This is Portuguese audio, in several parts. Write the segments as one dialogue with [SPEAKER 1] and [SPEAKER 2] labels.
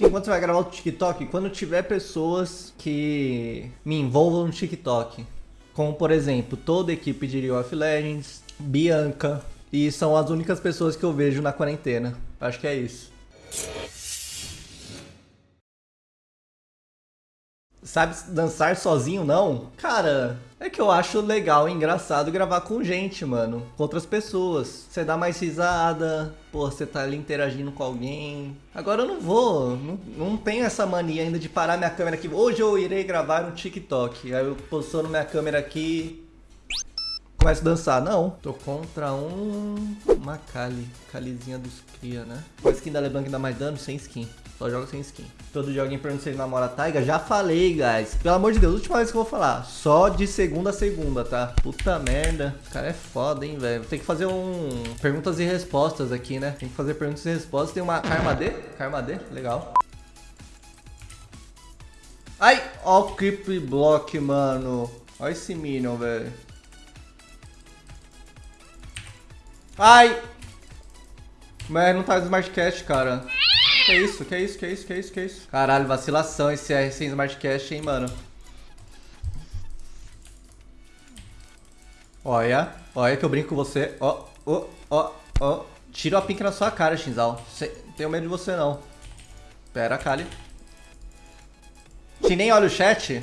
[SPEAKER 1] Enquanto você vai gravar o TikTok, quando tiver pessoas que me envolvam no TikTok, como por exemplo, toda a equipe de League of Legends, Bianca, e são as únicas pessoas que eu vejo na quarentena. Acho que é isso. Sabe dançar sozinho, não? Cara, é que eu acho legal e engraçado gravar com gente, mano. Com outras pessoas. Você dá mais risada, pô, você tá ali interagindo com alguém. Agora eu não vou, não, não tenho essa mania ainda de parar minha câmera aqui. Hoje eu irei gravar um TikTok. Aí eu posiciono minha câmera aqui, começo a dançar. Não, tô contra um... Uma Kali, Kalizinha dos cria, né? Com a skin da LeBlanc dá mais dano, sem skin. Só joga sem skin. Todo dia alguém pergunta se ele namora a Taiga. Já falei, guys. Pelo amor de Deus, última vez que eu vou falar. Só de segunda a segunda, tá? Puta merda. Esse cara é foda, hein, velho. Tem que fazer um... Perguntas e respostas aqui, né? Tem que fazer perguntas e respostas. Tem uma Karma D. Karma D, legal. Ai, ó o creep block, mano. Ó esse Minion, velho. Ai! Mas não tá Smartcast, cara. Que isso, que isso, que isso, que isso, que isso. Caralho, vacilação esse R sem Smartcast, hein, mano. Olha, olha que eu brinco com você. Ó, ó, ó, ó. Tiro a pink na sua cara, Shinzal. Tenho medo de você, não. Pera, Kali. Shin nem olha o chat.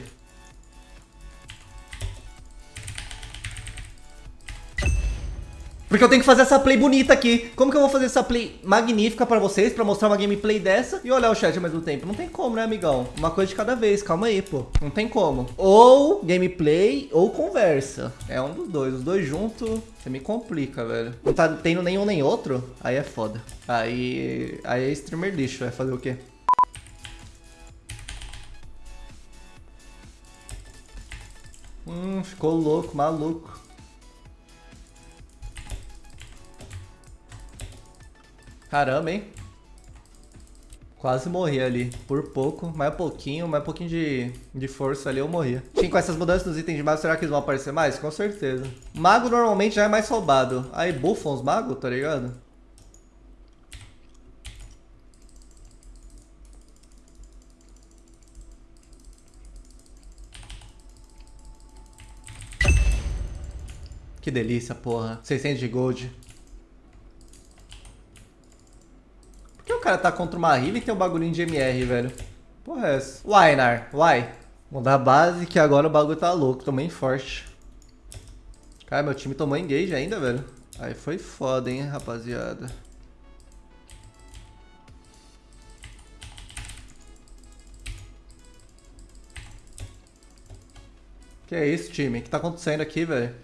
[SPEAKER 1] Porque eu tenho que fazer essa play bonita aqui. Como que eu vou fazer essa play magnífica pra vocês, pra mostrar uma gameplay dessa e olhar o chat ao mesmo tempo? Não tem como, né, amigão? Uma coisa de cada vez, calma aí, pô. Não tem como. Ou gameplay ou conversa. É um dos dois. Os dois juntos, você me complica, velho. Não tá tendo nenhum nem outro, aí é foda. Aí, aí é streamer lixo, vai fazer o quê? Hum, ficou louco, maluco. Caramba, hein? Quase morri ali. Por pouco, mais um pouquinho, mais um pouquinho de, de força ali eu morria. Sim, com essas mudanças dos itens de mago, será que eles vão aparecer mais? Com certeza. Mago normalmente já é mais roubado. Aí buffam os magos, tá ligado? Que delícia, porra. 600 de gold. Cara tá contra uma Riva e tem um bagulhinho de MR, velho? Porra é essa? Why, Nar? Why? Mudar a base que agora o bagulho tá louco. Tomei forte. Cara, meu time tomou engage ainda, velho. Aí foi foda, hein, rapaziada. Que é isso, time? O que tá acontecendo aqui, velho?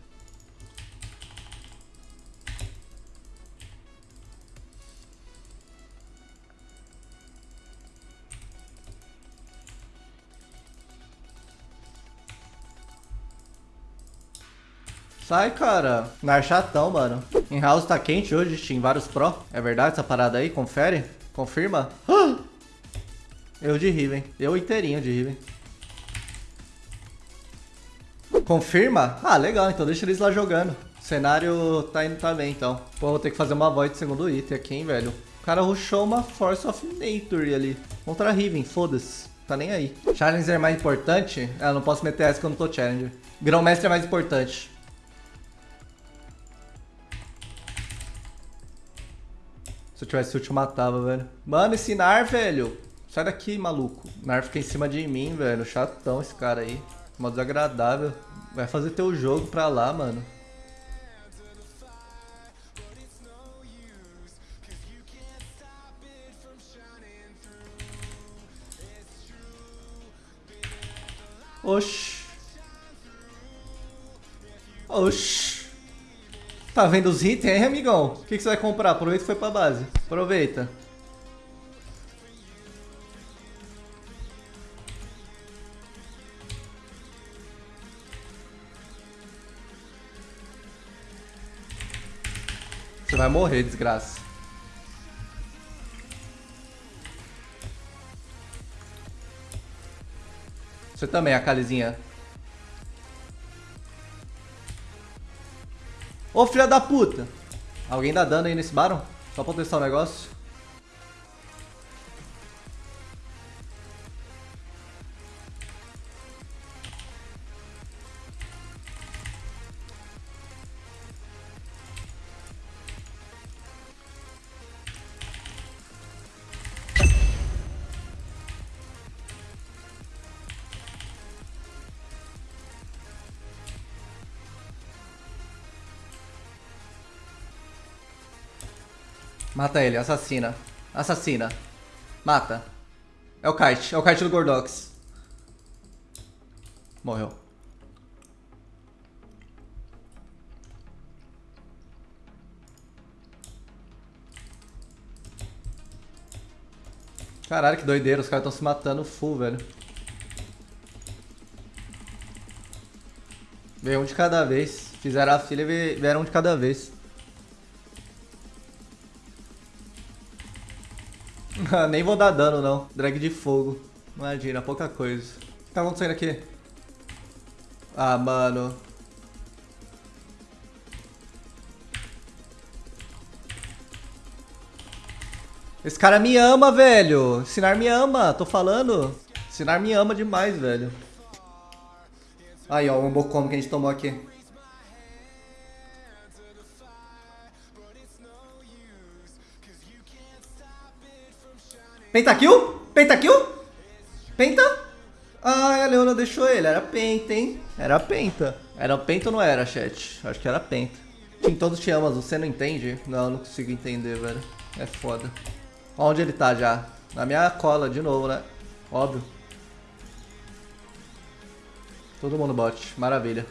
[SPEAKER 1] Sai, cara. Nar chatão, mano. Em house tá quente hoje, Steam. Vários pro. É verdade essa parada aí? Confere? Confirma? Eu de Riven. Eu inteirinho de Riven. Confirma? Ah, legal. Então deixa eles lá jogando. O cenário tá indo também, então. Pô, vou ter que fazer uma void segundo item aqui, hein, velho. O cara rushou uma Force of Nature ali. Contra Riven, foda-se. Tá nem aí. Challenger é mais importante? Ah, não posso meter essa que eu não tô Challenger. Grão-mestre é mais importante. Se eu tivesse ult, eu matava, velho. Mano, esse Nar, velho. Sai daqui, maluco. Nar fica em cima de mim, velho. Chatão esse cara aí. Mó desagradável. Vai fazer teu jogo pra lá, mano. Oxi. Oxi. Tá vendo os itens aí, amigão? O que, que você vai comprar? Aproveita e foi pra base. Aproveita. Você vai morrer, desgraça. Você também, a Calizinha. Ô filha da puta! Alguém dá dano aí nesse Baron? Só pra testar o negócio. Mata ele, assassina. Assassina. Mata. É o kite, é o kite do Gordox. Morreu. Caralho, que doideira, os caras estão se matando full, velho. Veio um de cada vez. Fizeram a filha e vieram um de cada vez. Nem vou dar dano, não. Drag de fogo. Imagina, pouca coisa. O que tá acontecendo aqui? Ah, mano. Esse cara me ama, velho. Sinar me ama, tô falando. Sinar me ama demais, velho. Aí, ó, o Umbocomo que a gente tomou aqui. Pentakill? Pentakill? Penta? Ah, a Leona deixou ele. Era penta, hein? Era penta. Era penta ou não era, chat? Acho que era penta. Tim, todos te amam, você não entende? Não, não consigo entender, velho. É foda. Onde ele tá já? Na minha cola, de novo, né? Óbvio. Todo mundo bot. Maravilha.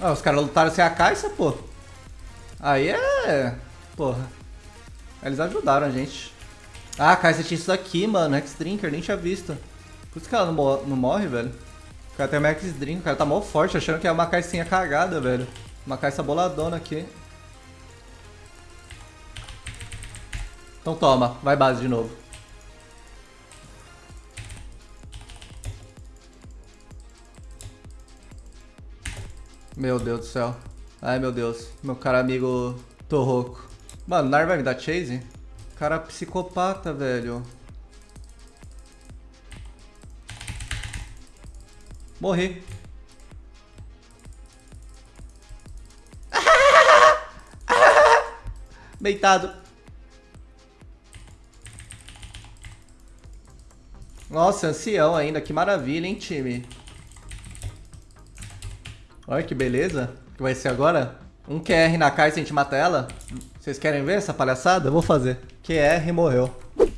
[SPEAKER 1] Ah, os caras lutaram sem a caixa, pô. Aí é... Porra. Eles ajudaram a gente. Ah, a caixa tinha isso aqui, mano. X-Drinker, nem tinha visto. Por isso que ela não, não morre, velho. O cara tem uma X-Drink, o cara tá mal forte, achando que é uma caixinha cagada, velho. Uma caixa boladona aqui. Então toma, vai base de novo. Meu Deus do céu. Ai, meu Deus. Meu cara amigo Torroco. Mano, Nar vai me dar chase? Cara psicopata, velho. Morri. Deitado. Nossa, ancião ainda. Que maravilha, hein, time? Olha que beleza. O que vai ser agora? Um QR na caixa e a gente mata ela? Vocês querem ver essa palhaçada? Eu vou fazer. QR morreu.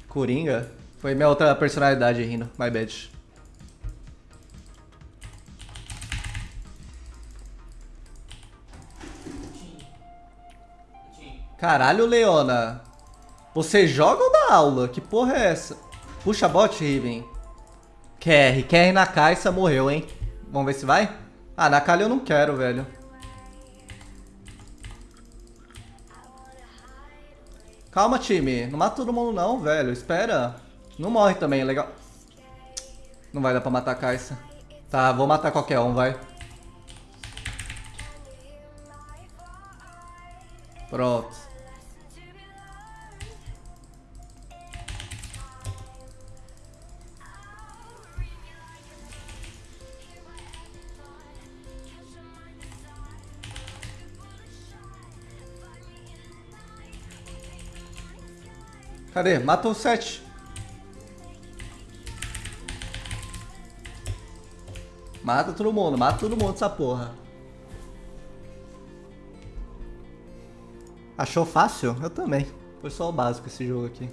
[SPEAKER 1] Coringa? Foi minha outra personalidade rindo. My bad. Caralho, Leona. Você joga ou dá aula? Que porra é essa? Puxa bot, Riven. QR. QR na caixa morreu, hein? Vamos ver se vai? Ah, na calha eu não quero, velho. Calma, time. Não mata todo mundo não, velho. Espera. Não morre também, é legal. Não vai dar pra matar a Caixa. Tá, vou matar qualquer um, vai. Pronto. Cadê? O 7. Mata todo mundo, mata todo mundo essa porra. Achou fácil? Eu também. Foi só o básico esse jogo aqui.